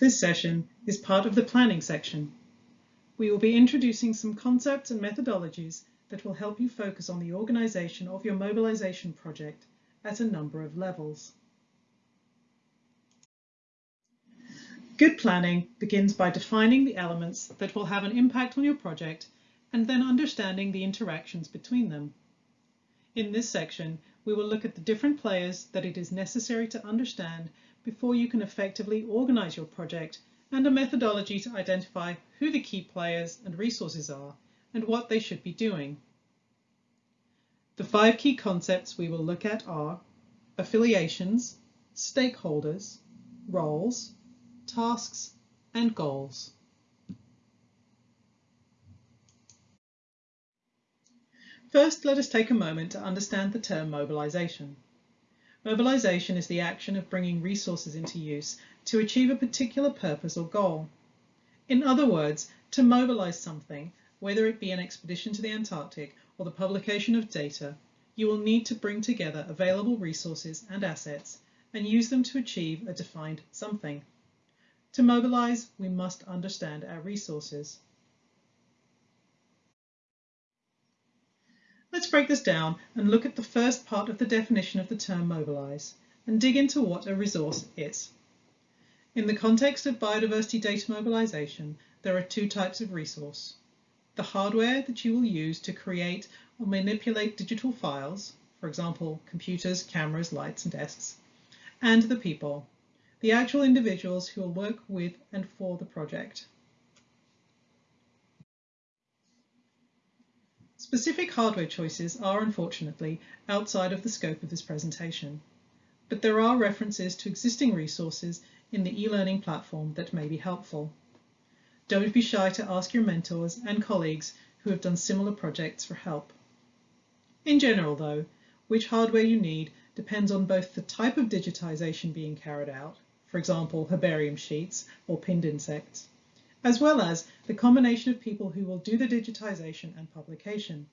This session is part of the planning section. We will be introducing some concepts and methodologies that will help you focus on the organisation of your mobilisation project at a number of levels. Good planning begins by defining the elements that will have an impact on your project and then understanding the interactions between them. In this section, we will look at the different players that it is necessary to understand before you can effectively organise your project and a methodology to identify who the key players and resources are and what they should be doing. The five key concepts we will look at are affiliations, stakeholders, roles, tasks and goals. First, let us take a moment to understand the term mobilisation. Mobilisation is the action of bringing resources into use to achieve a particular purpose or goal. In other words, to mobilise something, whether it be an expedition to the Antarctic or the publication of data, you will need to bring together available resources and assets and use them to achieve a defined something. To mobilise, we must understand our resources. Let's break this down and look at the first part of the definition of the term mobilise and dig into what a resource is. In the context of biodiversity data mobilisation, there are two types of resource. The hardware that you will use to create or manipulate digital files, for example, computers, cameras, lights and desks, and the people, the actual individuals who will work with and for the project. Specific hardware choices are unfortunately outside of the scope of this presentation, but there are references to existing resources in the e-learning platform that may be helpful. Don't be shy to ask your mentors and colleagues who have done similar projects for help. In general though, which hardware you need depends on both the type of digitization being carried out, for example herbarium sheets or pinned insects, as well as the combination of people who will do the digitization and publication.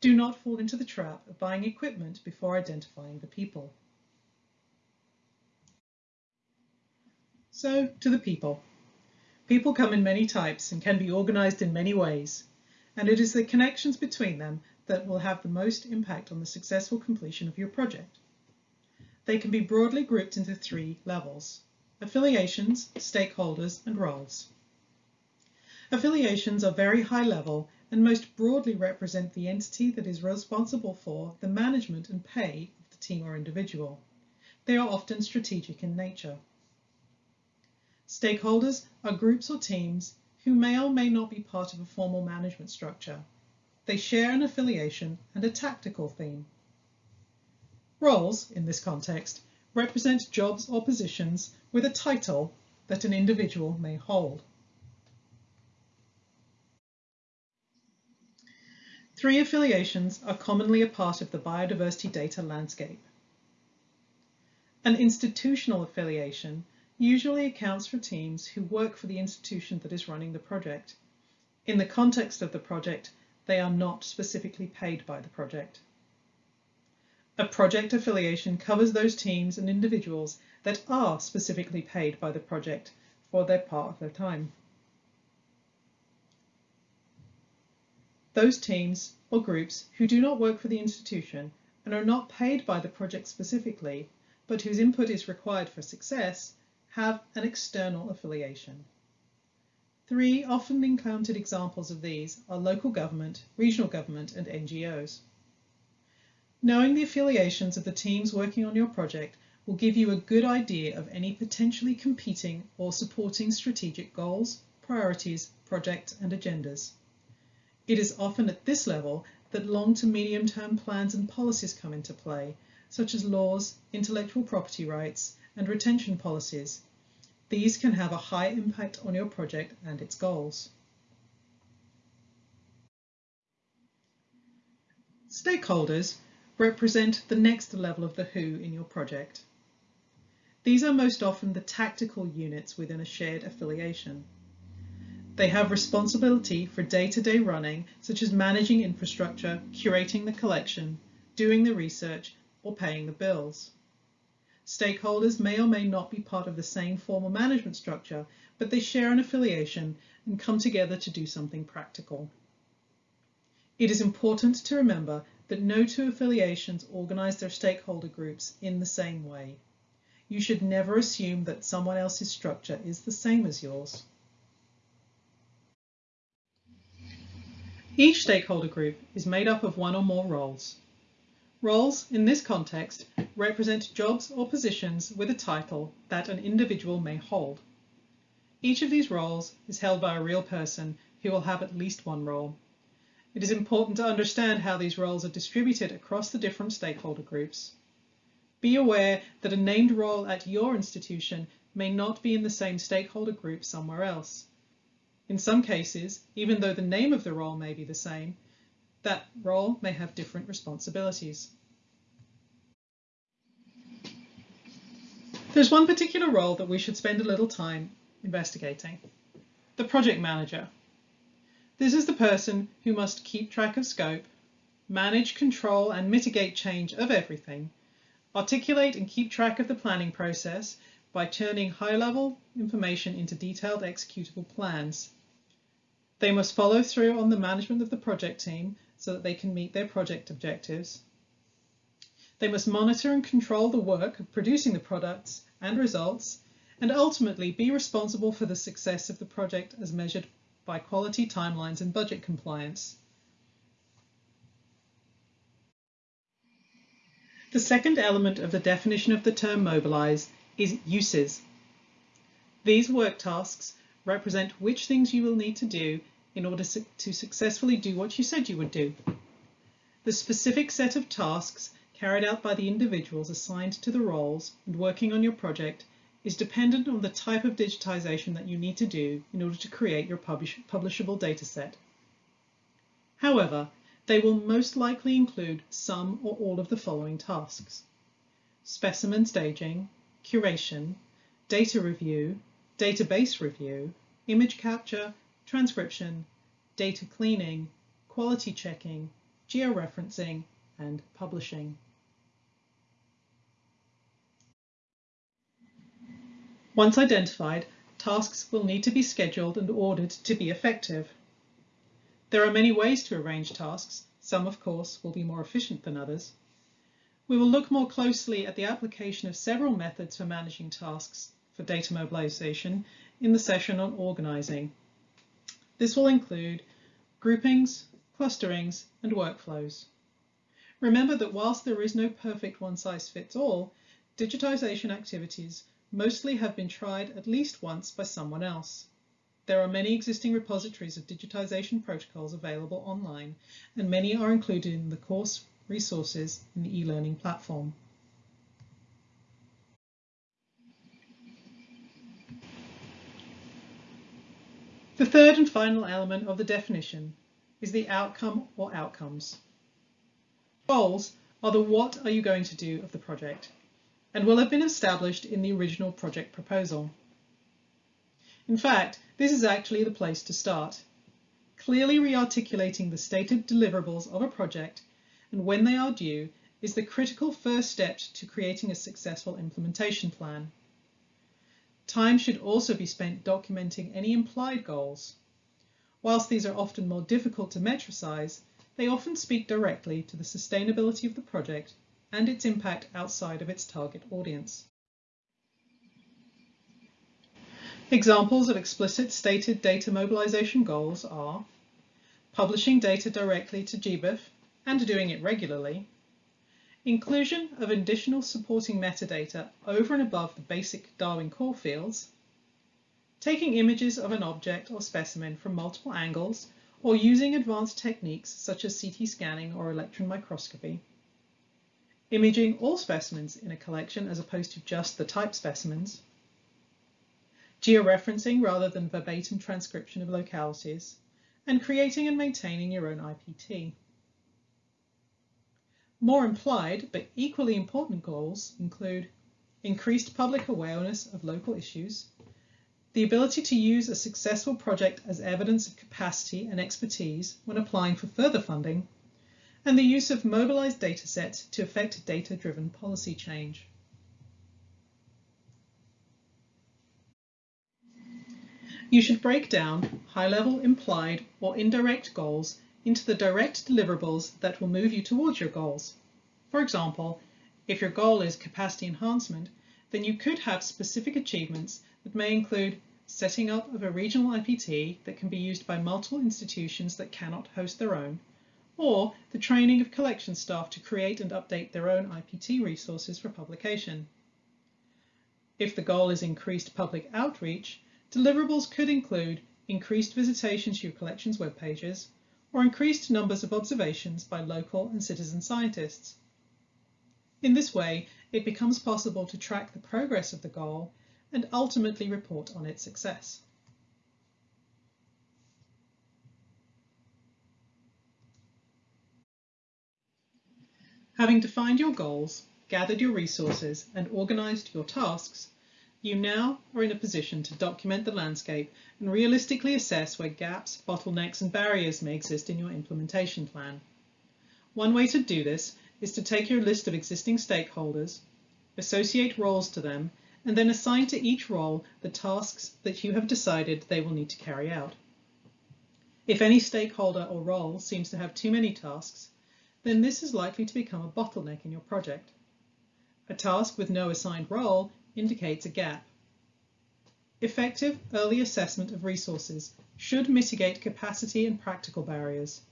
Do not fall into the trap of buying equipment before identifying the people. So, to the people. People come in many types and can be organized in many ways, and it is the connections between them that will have the most impact on the successful completion of your project. They can be broadly grouped into three levels, affiliations, stakeholders, and roles. Affiliations are very high level and most broadly represent the entity that is responsible for the management and pay of the team or individual. They are often strategic in nature. Stakeholders are groups or teams who may or may not be part of a formal management structure. They share an affiliation and a tactical theme. Roles, in this context, represent jobs or positions with a title that an individual may hold. Three affiliations are commonly a part of the biodiversity data landscape. An institutional affiliation usually accounts for teams who work for the institution that is running the project. In the context of the project, they are not specifically paid by the project. A project affiliation covers those teams and individuals that are specifically paid by the project for their part of their time. Those teams or groups who do not work for the institution and are not paid by the project specifically, but whose input is required for success, have an external affiliation. Three often encountered examples of these are local government, regional government and NGOs. Knowing the affiliations of the teams working on your project will give you a good idea of any potentially competing or supporting strategic goals, priorities, projects and agendas. It is often at this level that long to medium term plans and policies come into play, such as laws, intellectual property rights, and retention policies. These can have a high impact on your project and its goals. Stakeholders represent the next level of the who in your project. These are most often the tactical units within a shared affiliation. They have responsibility for day-to-day -day running, such as managing infrastructure, curating the collection, doing the research, or paying the bills. Stakeholders may or may not be part of the same formal management structure, but they share an affiliation and come together to do something practical. It is important to remember that no two affiliations organize their stakeholder groups in the same way. You should never assume that someone else's structure is the same as yours. Each stakeholder group is made up of one or more roles. Roles, in this context, represent jobs or positions with a title that an individual may hold. Each of these roles is held by a real person who will have at least one role. It is important to understand how these roles are distributed across the different stakeholder groups. Be aware that a named role at your institution may not be in the same stakeholder group somewhere else. In some cases, even though the name of the role may be the same, that role may have different responsibilities. There's one particular role that we should spend a little time investigating. The project manager. This is the person who must keep track of scope, manage, control and mitigate change of everything, articulate and keep track of the planning process by turning high-level information into detailed executable plans. They must follow through on the management of the project team so that they can meet their project objectives. They must monitor and control the work of producing the products and results, and ultimately be responsible for the success of the project as measured by quality timelines and budget compliance. The second element of the definition of the term mobilize is uses. These work tasks represent which things you will need to do in order to successfully do what you said you would do. The specific set of tasks carried out by the individuals assigned to the roles and working on your project is dependent on the type of digitization that you need to do in order to create your publish publishable dataset. However, they will most likely include some or all of the following tasks. Specimen staging, curation, data review, database review, image capture, transcription, data cleaning, quality checking, georeferencing, and publishing. Once identified, tasks will need to be scheduled and ordered to be effective. There are many ways to arrange tasks. Some, of course, will be more efficient than others. We will look more closely at the application of several methods for managing tasks for data mobilization in the session on organizing. This will include groupings, clusterings, and workflows. Remember that whilst there is no perfect one-size-fits-all, digitization activities mostly have been tried at least once by someone else. There are many existing repositories of digitization protocols available online, and many are included in the course resources in the e-learning platform. The third and final element of the definition is the outcome or outcomes. Goals are the what are you going to do of the project and will have been established in the original project proposal. In fact, this is actually the place to start. Clearly re-articulating the stated deliverables of a project and when they are due is the critical first step to creating a successful implementation plan. Time should also be spent documenting any implied goals. Whilst these are often more difficult to metricize, they often speak directly to the sustainability of the project and its impact outside of its target audience. Examples of explicit stated data mobilization goals are publishing data directly to GBIF and doing it regularly, Inclusion of additional supporting metadata over and above the basic Darwin core fields, taking images of an object or specimen from multiple angles or using advanced techniques such as CT scanning or electron microscopy, imaging all specimens in a collection as opposed to just the type specimens, georeferencing rather than verbatim transcription of localities, and creating and maintaining your own IPT. More implied but equally important goals include increased public awareness of local issues, the ability to use a successful project as evidence of capacity and expertise when applying for further funding, and the use of mobilized datasets to affect data-driven policy change. You should break down high-level implied or indirect goals into the direct deliverables that will move you towards your goals. For example, if your goal is capacity enhancement, then you could have specific achievements that may include setting up of a regional IPT that can be used by multiple institutions that cannot host their own, or the training of collection staff to create and update their own IPT resources for publication. If the goal is increased public outreach, deliverables could include increased visitation to your collections web pages, or increased numbers of observations by local and citizen scientists. In this way, it becomes possible to track the progress of the goal and ultimately report on its success. Having defined your goals, gathered your resources and organised your tasks, you now are in a position to document the landscape and realistically assess where gaps, bottlenecks and barriers may exist in your implementation plan. One way to do this is to take your list of existing stakeholders, associate roles to them, and then assign to each role the tasks that you have decided they will need to carry out. If any stakeholder or role seems to have too many tasks, then this is likely to become a bottleneck in your project. A task with no assigned role indicates a gap. Effective early assessment of resources should mitigate capacity and practical barriers,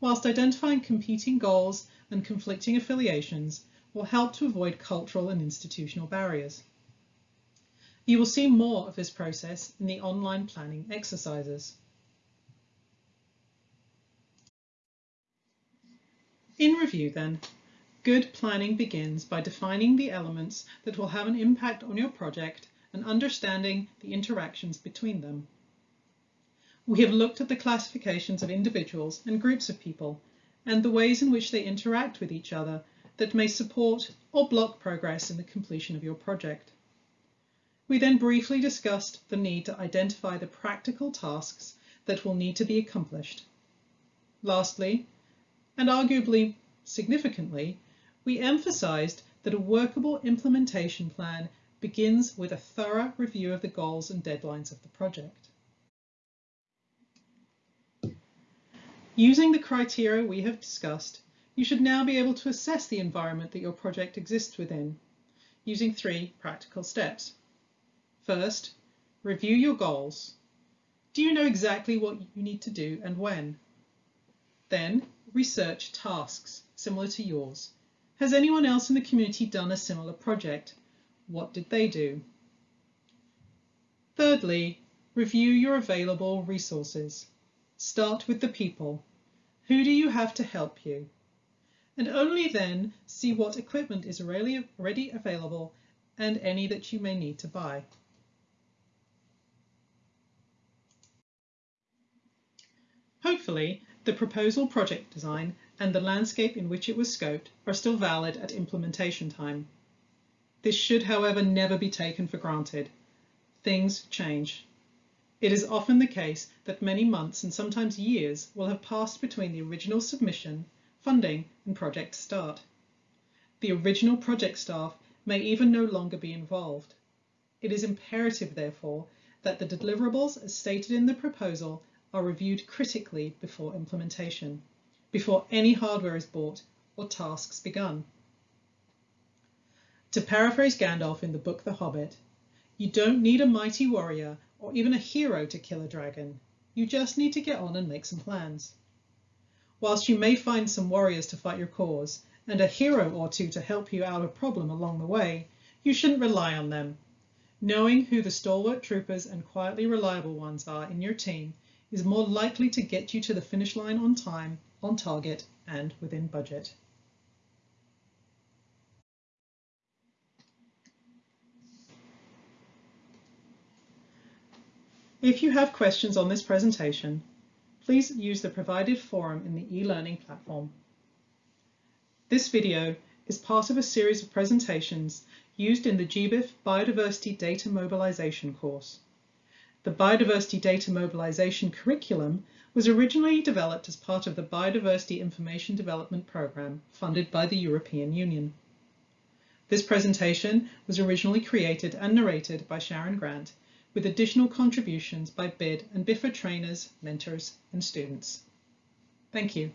whilst identifying competing goals and conflicting affiliations will help to avoid cultural and institutional barriers. You will see more of this process in the online planning exercises. In review then, good planning begins by defining the elements that will have an impact on your project and understanding the interactions between them. We have looked at the classifications of individuals and groups of people and the ways in which they interact with each other that may support or block progress in the completion of your project. We then briefly discussed the need to identify the practical tasks that will need to be accomplished. Lastly, and arguably significantly, we emphasized that a workable implementation plan begins with a thorough review of the goals and deadlines of the project. Using the criteria we have discussed, you should now be able to assess the environment that your project exists within using three practical steps. First, review your goals. Do you know exactly what you need to do and when? Then, research tasks similar to yours. Has anyone else in the community done a similar project? What did they do? Thirdly, review your available resources. Start with the people. Who do you have to help you? And only then see what equipment is already available and any that you may need to buy. Hopefully, the proposal project design and the landscape in which it was scoped are still valid at implementation time. This should, however, never be taken for granted. Things change. It is often the case that many months and sometimes years will have passed between the original submission, funding and project start. The original project staff may even no longer be involved. It is imperative, therefore, that the deliverables as stated in the proposal are reviewed critically before implementation, before any hardware is bought or tasks begun. To paraphrase Gandalf in the book The Hobbit, you don't need a mighty warrior or even a hero to kill a dragon. You just need to get on and make some plans. Whilst you may find some warriors to fight your cause and a hero or two to help you out of a problem along the way, you shouldn't rely on them. Knowing who the stalwart troopers and quietly reliable ones are in your team is more likely to get you to the finish line on time, on target, and within budget. If you have questions on this presentation, please use the provided forum in the e-learning platform. This video is part of a series of presentations used in the GBIF Biodiversity Data Mobilization course. The Biodiversity Data Mobilization curriculum was originally developed as part of the Biodiversity Information Development Programme funded by the European Union. This presentation was originally created and narrated by Sharon Grant with additional contributions by BID and BIFA trainers, mentors and students. Thank you.